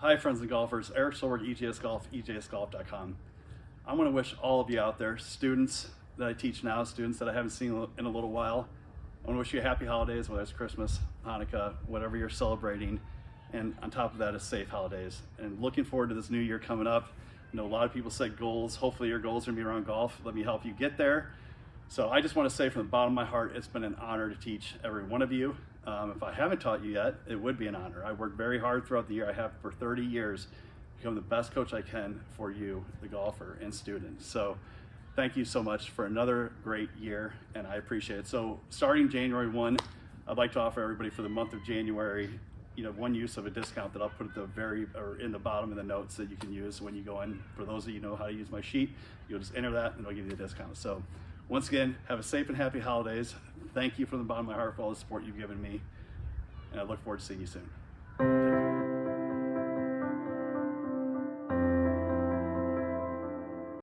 Hi, friends and golfers. Eric Solberg, EJS Golf, EJSGolf.com. I want to wish all of you out there, students that I teach now, students that I haven't seen in a little while, I want to wish you happy holidays, whether it's Christmas, Hanukkah, whatever you're celebrating. And on top of that, is safe holidays. And looking forward to this new year coming up. I know a lot of people set goals. Hopefully your goals are gonna be around golf. Let me help you get there. So I just want to say from the bottom of my heart, it's been an honor to teach every one of you. Um, if I haven't taught you yet, it would be an honor. I worked very hard throughout the year. I have for 30 years, become the best coach I can for you, the golfer and student. So thank you so much for another great year, and I appreciate it. So starting January 1, I'd like to offer everybody for the month of January, you know, one use of a discount that I'll put at the very, or in the bottom of the notes that you can use when you go in. For those of you know how to use my sheet, you'll just enter that and it'll give you a discount. So once again, have a safe and happy holidays. Thank you from the bottom of my heart for all the support you've given me. And I look forward to seeing you soon.